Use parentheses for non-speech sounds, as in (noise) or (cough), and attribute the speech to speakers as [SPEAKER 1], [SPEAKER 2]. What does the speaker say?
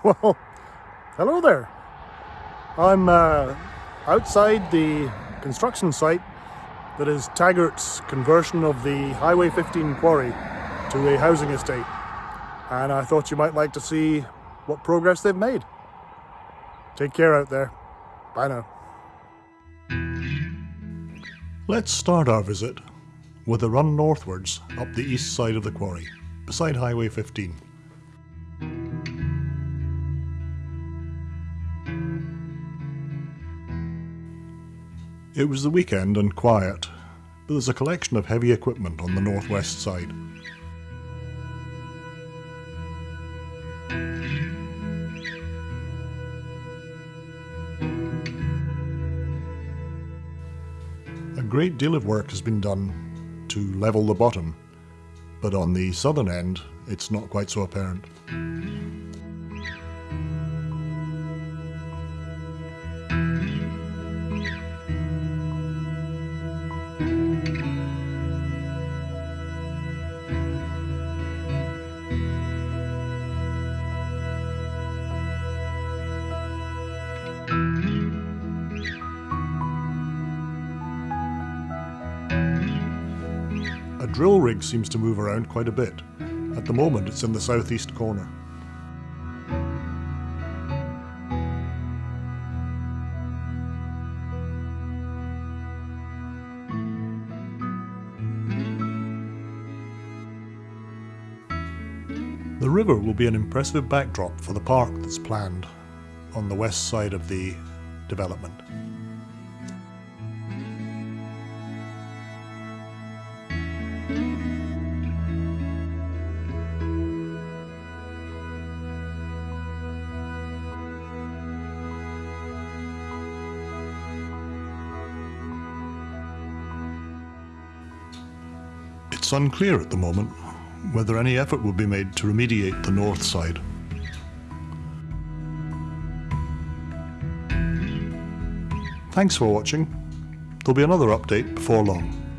[SPEAKER 1] (laughs) Well, hello there. I'm uh, outside the construction site that is Taggart's conversion of the Highway 15 quarry to a housing estate. And I thought you might like to see what progress they've made. Take care out there. Bye now. Let's start our visit with a run northwards up the east side of the quarry, beside Highway 15. It was the weekend and quiet, but there's a collection of heavy equipment on the northwest side. A great deal of work has been done to level the bottom, but on the southern end it's not quite so apparent. A drill rig seems to move around quite a bit. At the moment it's in the southeast corner. The river will be an impressive backdrop for the park that's planned on the west side of the development. It's unclear at the moment whether any effort will be made to remediate the north side. Thanks for watching. There'll be another update before long.